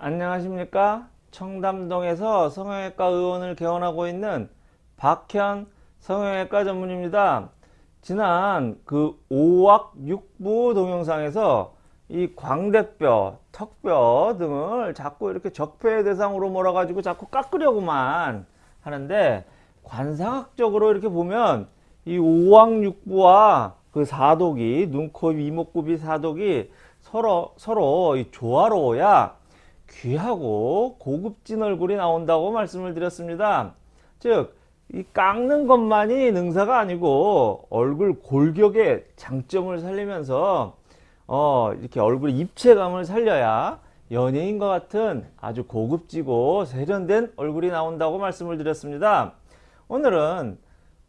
안녕하십니까? 청담동에서 성형외과 의원을 개원하고 있는 박현 성형외과 전문입니다. 지난 그 5학 6부 동영상에서 이 광대뼈 턱뼈 등을 자꾸 이렇게 적폐의 대상으로 몰아 가지고 자꾸 깎으려고만 하는데 관상학적으로 이렇게 보면 이 5학 6부와 그 사독이 눈, 코, 이목구비 사독이 서로 서로 조화로워야 귀하고 고급진 얼굴이 나온다고 말씀을 드렸습니다. 즉, 이 깎는 것만이 능사가 아니고 얼굴 골격의 장점을 살리면서 어, 이렇게 얼굴 입체감을 살려야 연예인과 같은 아주 고급지고 세련된 얼굴이 나온다고 말씀을 드렸습니다. 오늘은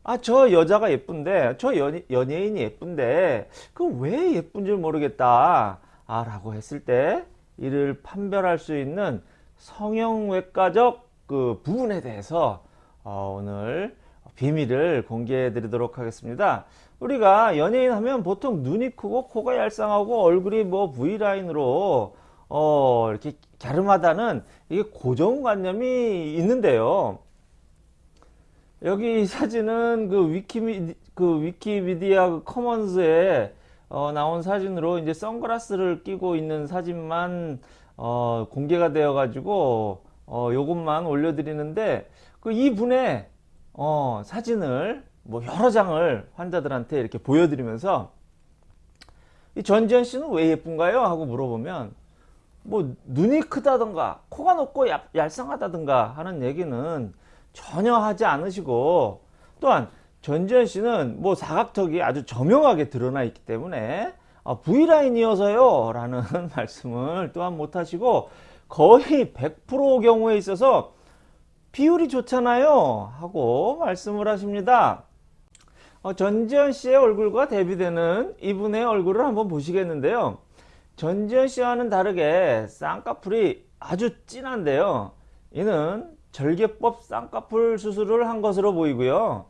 아 저 여자가 예쁜데 저 연, 연예인이 예쁜데 그 왜 예쁜 줄 모르겠다 아 라고 했을 때 이를 판별할 수 있는 성형외과적 그 부분에 대해서 어, 오늘 비밀을 공개해 드리도록 하겠습니다. 우리가 연예인 하면 보통 눈이 크고 코가 얄쌍하고 얼굴이 뭐 V라인으로 어, 이렇게 갸름하다는 이게 고정관념이 있는데요. 여기 사진은 그 위키미 그 위키미디어 그 커먼스에 어, 나온 사진으로 이제 선글라스를 끼고 있는 사진만 어, 공개가 되어 가지고 어, 요것만 올려드리는데 그 이분의 어, 사진을 뭐 여러 장을 환자들한테 이렇게 보여드리면서 이 전지현 씨는 왜 예쁜가요? 하고 물어보면 뭐 눈이 크다던가 코가 높고 얄쌍하다던가 하는 얘기는 전혀 하지 않으시고 또한 전지현 씨는 뭐 사각턱이 아주 저명하게 드러나 있기 때문에 아, V라인이어서요 라는 말씀을 또한 못하시고 거의 100% 경우에 있어서 비율이 좋잖아요 하고 말씀을 하십니다. 어, 전지현 씨의 얼굴과 대비되는 이분의 얼굴을 한번 보시겠는데요. 전지현 씨와는 다르게 쌍꺼풀이 아주 진한데요. 이는 절개법 쌍꺼풀 수술을 한 것으로 보이고요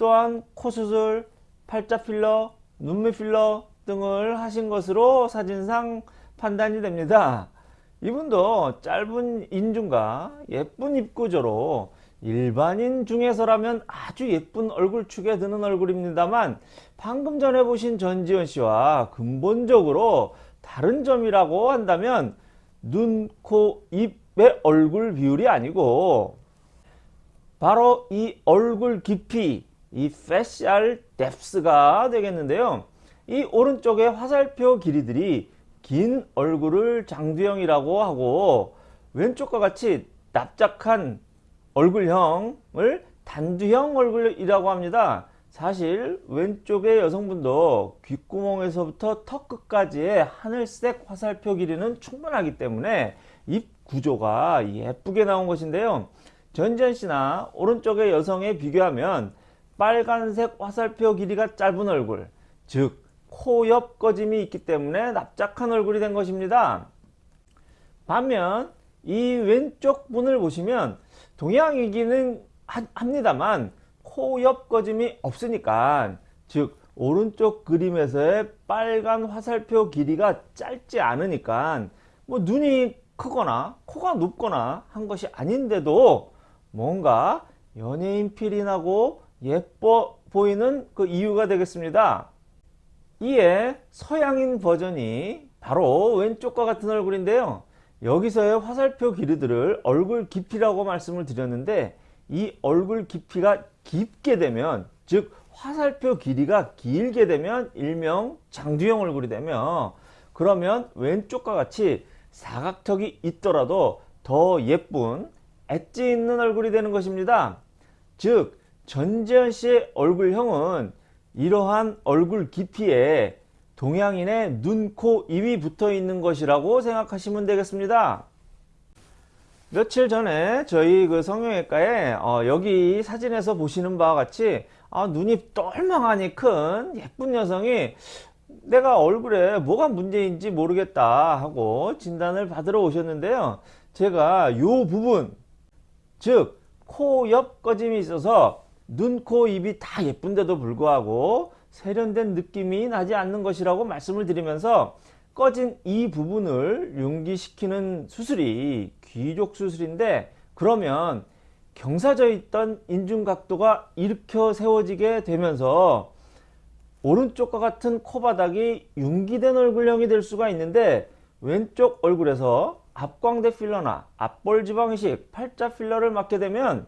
또한 코 수술, 팔자 필러, 눈매 필러 등을 하신 것으로 사진상 판단이 됩니다. 이분도 짧은 인중과 예쁜 입구조로 일반인 중에서라면 아주 예쁜 얼굴축에 드는 얼굴입니다만 방금 전에 보신 전지현 씨와 근본적으로 다른 점이라고 한다면 눈, 코, 입의 얼굴 비율이 아니고 바로 이 얼굴 깊이 이 facial depth가 되겠는데요. 이 오른쪽의 화살표 길이들이 긴 얼굴을 장두형이라고 하고 왼쪽과 같이 납작한 얼굴형을 단두형 얼굴이라고 합니다. 사실 왼쪽의 여성분도 귓구멍에서부터 턱 끝까지의 하늘색 화살표 길이는 충분하기 때문에 입 구조가 예쁘게 나온 것인데요. 전지현 씨나 오른쪽의 여성에 비교하면 빨간색 화살표 길이가 짧은 얼굴 즉 코 옆 꺼짐이 있기 때문에 납작한 얼굴이 된 것입니다. 반면 이 왼쪽 분을 보시면 동양이기는 합니다만 코 옆 꺼짐이 없으니까 즉 오른쪽 그림에서의 빨간 화살표 길이가 짧지 않으니까 뭐 눈이 크거나 코가 높거나 한 것이 아닌데도 뭔가 연예인 필이 나고 예뻐 보이는 그 이유가 되겠습니다. 이에 서양인 버전이 바로 왼쪽과 같은 얼굴인데요. 여기서의 화살표 길이들을 얼굴 깊이라고 말씀을 드렸는데 이 얼굴 깊이가 깊게 되면 즉 화살표 길이가 길게 되면 일명 장두형 얼굴이 되며 그러면 왼쪽과 같이 사각턱이 있더라도 더 예쁜 엣지 있는 얼굴이 되는 것입니다. 즉 전지현 씨의 얼굴형은 이러한 얼굴 깊이에 동양인의 눈, 코, 입이 붙어 있는 것이라고 생각하시면 되겠습니다. 며칠 전에 저희 그 성형외과에 어 여기 사진에서 보시는 바와 같이 아 눈이 똘망하니 큰 예쁜 여성이 내가 얼굴에 뭐가 문제인지 모르겠다 하고 진단을 받으러 오셨는데요. 제가 요 부분 즉 코 옆 꺼짐이 있어서 눈, 코, 입이 다 예쁜데도 불구하고 세련된 느낌이 나지 않는 것이라고 말씀을 드리면서 꺼진 이 부분을 융기시키는 수술이 귀족 수술인데 그러면 경사져 있던 인중각도가 일으켜 세워지게 되면서 오른쪽과 같은 코바닥이 융기된 얼굴형이 될 수가 있는데 왼쪽 얼굴에서 앞광대 필러나 앞볼 지방 이식, 팔자 필러를 맞게 되면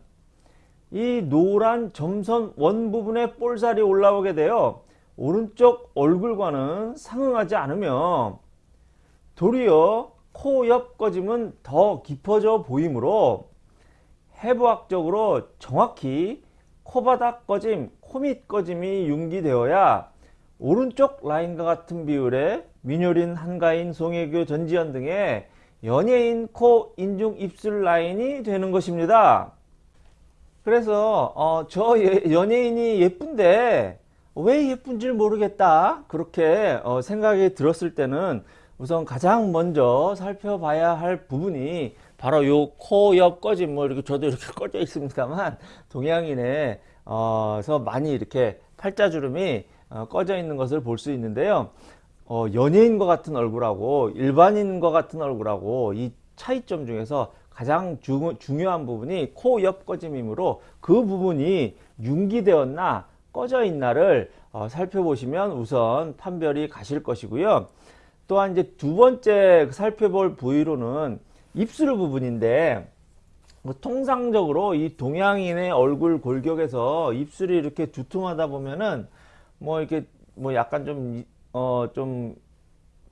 이 노란 점선 원 부분에 볼살이 올라오게 되어 오른쪽 얼굴과는 상응하지 않으며 도리어 코 옆 꺼짐은 더 깊어져 보이므로 해부학적으로 정확히 코바닥 꺼짐, 코밑 꺼짐이 융기되어야 오른쪽 라인과 같은 비율의 민효린, 한가인, 송혜교, 전지현 등의 연예인 코, 인중, 입술 라인이 되는 것입니다. 그래서 어, 저 예- 연예인이 예쁜데 왜 예쁜지 모르겠다 그렇게 어, 생각이 들었을 때는 우선 가장 먼저 살펴봐야 할 부분이 바로 요 코 옆 꺼짐 뭐 이렇게 저도 이렇게 꺼져 있습니다만 동양인의 어서 많이 이렇게 팔자주름이 어, 꺼져 있는 것을 볼 수 있는데요. 어, 연예인과 같은 얼굴하고 일반인과 같은 얼굴하고 이 차이점 중에서 가장 주, 중요한 부분이 코 옆 꺼짐이므로 그 부분이 융기되었나 꺼져 있나를 어, 살펴보시면 우선 판별이 가실 것이고요. 또한 이제 두 번째 살펴볼 부위로는 입술 부분인데 뭐 통상적으로 이 동양인의 얼굴 골격에서 입술이 이렇게 두툼하다 보면은 뭐 이렇게 뭐 약간 좀어좀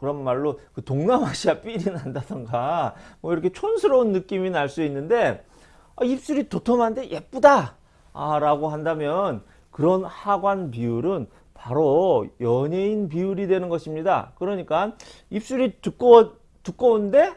그런 말로 그 동남아시아 삘이 난다던가 뭐 이렇게 촌스러운 느낌이 날 수 있는데 아, 입술이 도톰한데 예쁘다! 아, 라고 한다면 그런 하관 비율은 바로 연예인 비율이 되는 것입니다. 그러니까 입술이 두꺼워 두꺼운데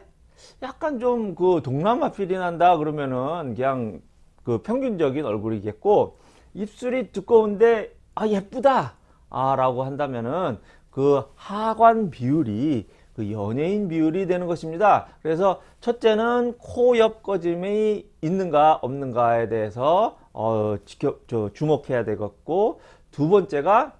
약간 좀 그 동남아 필이 난다 그러면은 그냥 그 평균적인 얼굴이겠고 입술이 두꺼운데 아 예쁘다! 아 라고 한다면은 그 하관 비율이 그 연예인 비율이 되는 것입니다 그래서 첫째는 코 옆 꺼짐이 있는가 없는가에 대해서 어 지켜 저 주목해야 되겠고 두 번째가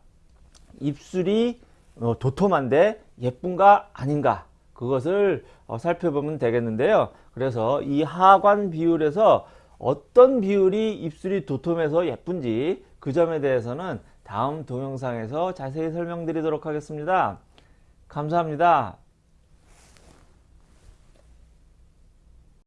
입술이 어, 도톰한데 예쁜가 아닌가 그것을 어, 살펴보면 되겠는데요. 그래서 이 하관 비율에서 어떤 비율이 입술이 도톰해서 예쁜지 그 점에 대해서는 다음 동영상에서 자세히 설명드리도록 하겠습니다. 감사합니다.